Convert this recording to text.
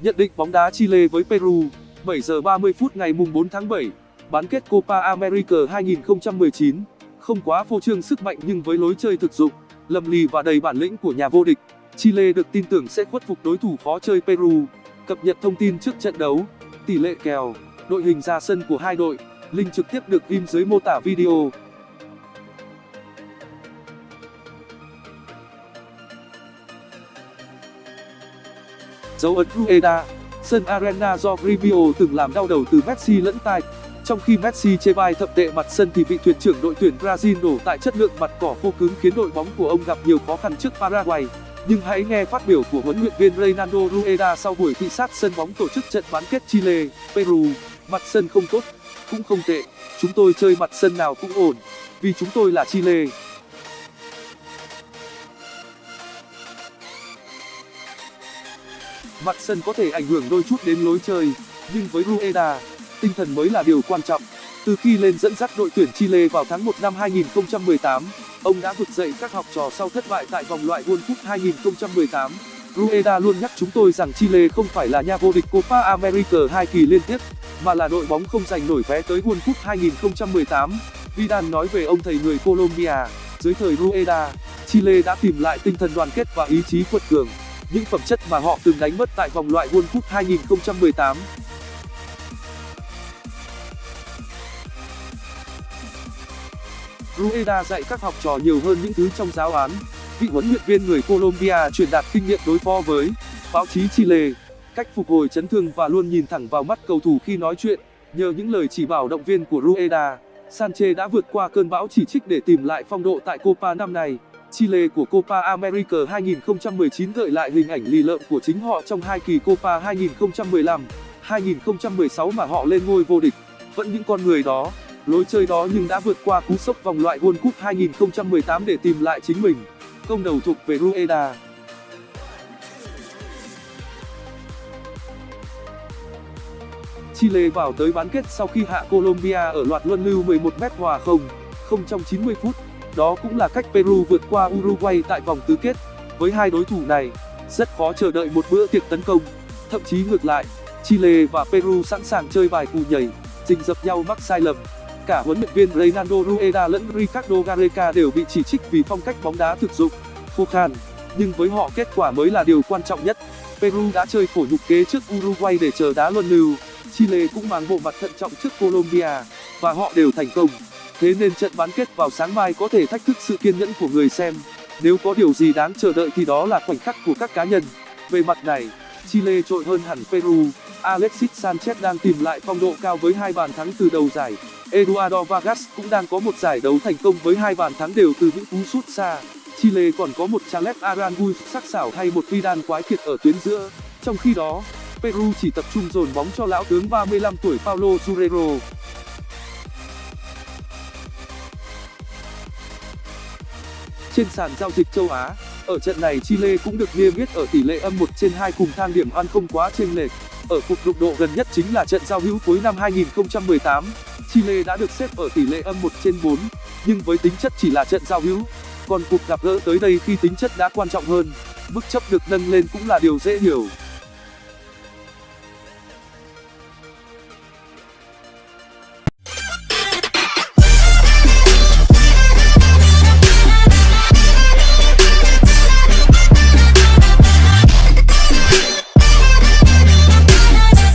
Nhận định bóng đá Chile với Peru 7 giờ 30 phút ngày mùng 4 tháng 7 Bán kết Copa America 2019 Không quá phô trương sức mạnh nhưng với lối chơi thực dụng lầm lì và đầy bản lĩnh của nhà vô địch, Chile được tin tưởng sẽ khuất phục đối thủ khó chơi Peru. Cập nhật thông tin trước trận đấu, Tỷ lệ kèo, Đội hình ra sân của hai đội, Link trực tiếp được ghim dưới mô tả video. Dấu ấn Rueda Sân Arena do Grêmio từng làm đau đầu từ Messi lẫn tai. Trong khi Messi chê bai thậm tệ mặt sân thì vị thuyền trưởng đội tuyển Brazil đổ tại chất lượng mặt cỏ khô cứng khiến đội bóng của ông gặp nhiều khó khăn trước Paraguay. Nhưng hãy nghe phát biểu của huấn luyện viên Reynaldo Rueda sau buổi thị sát sân bóng tổ chức trận bán kết Chile, Peru. Mặt sân không tốt, cũng không tệ. Chúng tôi chơi mặt sân nào cũng ổn, vì chúng tôi là Chile. Mặt sân có thể ảnh hưởng đôi chút đến lối chơi, nhưng với Rueda, tinh thần mới là điều quan trọng. Từ khi lên dẫn dắt đội tuyển Chile vào tháng 1 năm 2018, ông đã vực dậy các học trò sau thất bại tại vòng loại World Cup 2018. Rueda luôn nhắc chúng tôi rằng Chile không phải là nhà vô địch Copa America hai kỳ liên tiếp, mà là đội bóng không giành nổi vé tới World Cup 2018. Vidal nói về ông thầy người Colombia, dưới thời Rueda, Chile đã tìm lại tinh thần đoàn kết và ý chí quật cường những phẩm chất mà họ từng đánh mất tại vòng loại World Cup 2018. Rueda dạy các học trò nhiều hơn những thứ trong giáo án. Vị huấn luyện viên người Colombia truyền đạt kinh nghiệm đối phó với báo chí Chile, cách phục hồi chấn thương và luôn nhìn thẳng vào mắt cầu thủ khi nói chuyện. Nhờ những lời chỉ bảo động viên của Rueda, Sanchez đã vượt qua cơn bão chỉ trích để tìm lại phong độ tại Copa năm nay. Chile của Copa America 2019 gợi lại hình ảnh lì lợm của chính họ trong hai kỳ Copa 2015, 2016 mà họ lên ngôi vô địch. Vẫn những con người đó, lối chơi đó nhưng đã vượt qua cú sốc vòng loại World Cup 2018 để tìm lại chính mình. Công đầu thuộc về Rueda. Chile vào tới bán kết sau khi hạ Colombia ở loạt luân lưu 11m hòa không, không trong 90 phút. Đó cũng là cách Peru vượt qua Uruguay tại vòng tứ kết. Với hai đối thủ này, rất khó chờ đợi một bữa tiệc tấn công. Thậm chí ngược lại, Chile và Peru sẵn sàng chơi bài cù nhảy, rình dập nhau mắc sai lầm. Cả huấn luyện viên Reynaldo Rueda lẫn Ricardo Gareca đều bị chỉ trích vì phong cách bóng đá thực dụng, khô khan. Nhưng với họ kết quả mới là điều quan trọng nhất. Peru đã chơi khổ nhục kế trước Uruguay để chờ đá luân lưu. Chile cũng mang bộ mặt thận trọng trước Colombia, và họ đều thành công. Thế nên trận bán kết vào sáng mai có thể thách thức sự kiên nhẫn của người xem. Nếu có điều gì đáng chờ đợi thì đó là khoảnh khắc của các cá nhân. Về mặt này, Chile trội hơn hẳn Peru. Alexis Sanchez đang tìm lại phong độ cao với hai bàn thắng từ đầu giải. Eduardo Vargas cũng đang có một giải đấu thành công với hai bàn thắng đều từ những cú sút xa. Chile còn có một Charles Aranguiz sắc sảo hay một Vidal quái kiệt ở tuyến giữa. Trong khi đó, Peru chỉ tập trung dồn bóng cho lão tướng 35 tuổi Paulo Guerrero. Trên sàn giao dịch châu Á. Ở trận này Chile cũng được niêm yết ở tỷ lệ âm trên cùng thang điểm ăn không quá chênh lệch. Ở cuộc đụng độ gần nhất chính là trận giao hữu cuối năm 2018. Chile đã được xếp ở tỷ lệ âm trên nhưng với tính chất chỉ là trận giao hữu. Còn cuộc gặp gỡ tới đây khi tính chất đã quan trọng hơn, mức chấp được nâng lên cũng là điều dễ hiểu.